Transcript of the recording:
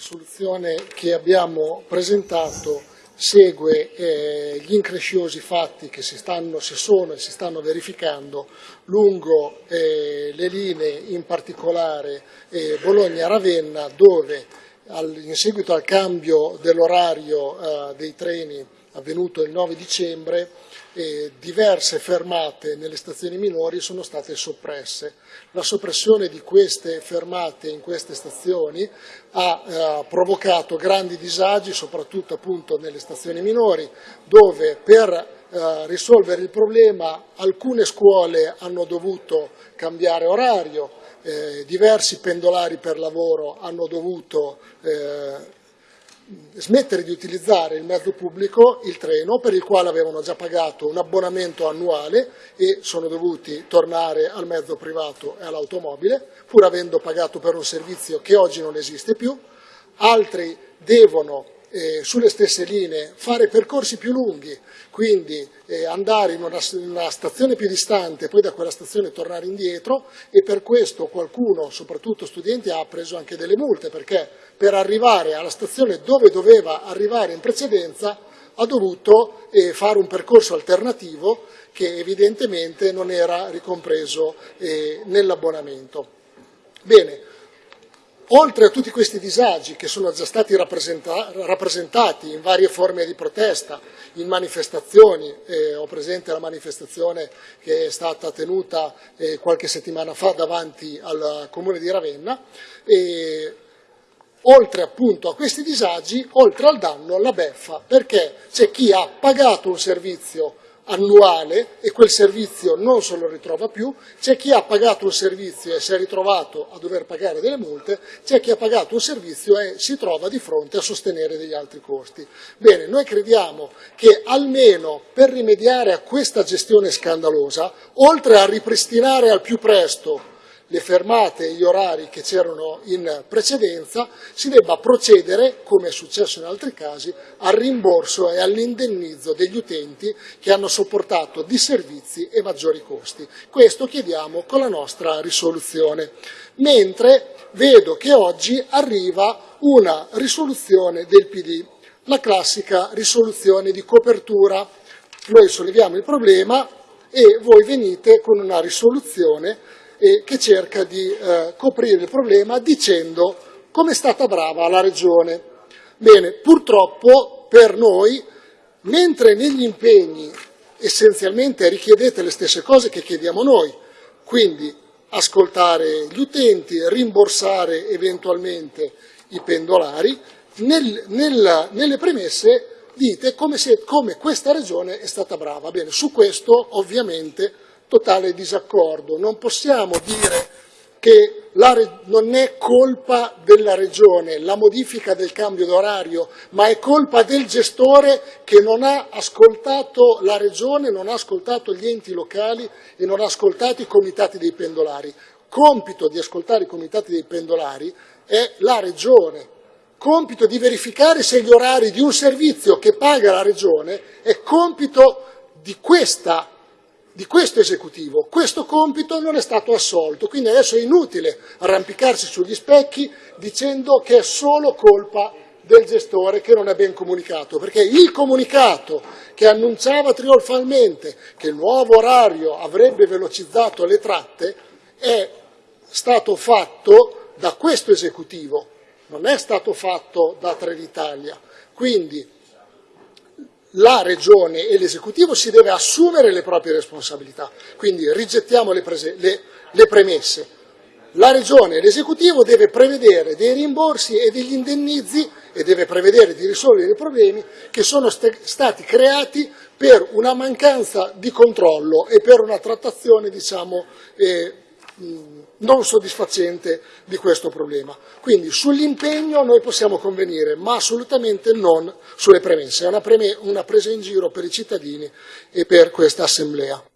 risoluzione che abbiamo presentato segue eh, gli incresciosi fatti che si, stanno, si, sono e si stanno verificando lungo eh, le linee, in particolare eh, Bologna-Ravenna, dove in seguito al cambio dell'orario eh, dei treni avvenuto il 9 dicembre, eh, diverse fermate nelle stazioni minori sono state soppresse. La soppressione di queste fermate in queste stazioni ha eh, provocato grandi disagi, soprattutto appunto nelle stazioni minori, dove per risolvere il problema alcune scuole hanno dovuto cambiare orario, eh, diversi pendolari per lavoro hanno dovuto eh, smettere di utilizzare il mezzo pubblico, il treno, per il quale avevano già pagato un abbonamento annuale e sono dovuti tornare al mezzo privato e all'automobile, pur avendo pagato per un servizio che oggi non esiste più. Altri devono eh, sulle stesse linee fare percorsi più lunghi, quindi eh, andare in una, in una, stazione più distante e poi da quella stazione tornare indietro e per questo qualcuno, soprattutto studenti, ha preso anche delle multe perché per arrivare alla stazione dove doveva arrivare in precedenza ha dovuto eh, fare un percorso alternativo che evidentemente non era ricompreso eh, nell'abbonamento. Bene, Oltre a tutti questi disagi che sono già stati rappresentati in varie forme di protesta, in manifestazioni, eh, ho presente la manifestazione che è stata tenuta eh, qualche settimana fa davanti al comune di Ravenna, e, oltre appunto a questi disagi, oltre al danno, la beffa, perché c'è chi ha pagato un servizio annuale e quel servizio non se lo ritrova più, c'è chi ha pagato un servizio e si è ritrovato a dover pagare delle multe, c'è chi ha pagato un servizio e si trova di fronte a sostenere degli altri costi. Bene, noi crediamo che almeno per rimediare a questa gestione scandalosa, oltre a ripristinare al più presto le fermate e gli orari che c'erano in precedenza, si debba procedere, come è successo in altri casi, al rimborso e all'indennizzo degli utenti che hanno sopportato disservizi e maggiori costi. Questo chiediamo con la nostra risoluzione. Mentre vedo che oggi arriva una risoluzione del PD, la classica risoluzione di copertura. Noi solleviamo il problema e voi venite con una risoluzione e che cerca di eh, coprire il problema dicendo come è stata brava la Regione. Bene, purtroppo per noi, mentre negli impegni essenzialmente richiedete le stesse cose che chiediamo noi, quindi ascoltare gli utenti, rimborsare eventualmente i pendolari, nel, nel, nelle premesse dite come, se, come questa regione è stata brava. Bene, su questo ovviamente totale disaccordo. Non possiamo dire che non è colpa della Regione la modifica del cambio d'orario, ma è colpa del gestore che non ha ascoltato la Regione, non ha ascoltato gli enti locali e non ha ascoltato i comitati dei pendolari. Compito di ascoltare i comitati dei pendolari è la Regione, compito di verificare se gli orari di un servizio che paga la Regione è compito di questa di questo esecutivo. Questo compito non è stato assolto, quindi adesso è inutile arrampicarsi sugli specchi dicendo che è solo colpa del gestore che non è ben comunicato, perché il comunicato che annunciava trionfalmente che il nuovo orario avrebbe velocizzato le tratte è stato fatto da questo esecutivo, non è stato fatto da Trenitalia. Quindi la Regione e l'Esecutivo si deve assumere le proprie responsabilità. Quindi rigettiamo le, le, le premesse. La Regione e l'Esecutivo deve prevedere dei rimborsi e degli indennizi e deve prevedere di risolvere i problemi che sono st stati creati per una mancanza di controllo e per una trattazione diciamo, eh, non soddisfacente di questo problema. Quindi sull'impegno noi possiamo convenire, ma assolutamente non sulle premesse. È una, preme una presa in giro per i cittadini e per questa Assemblea.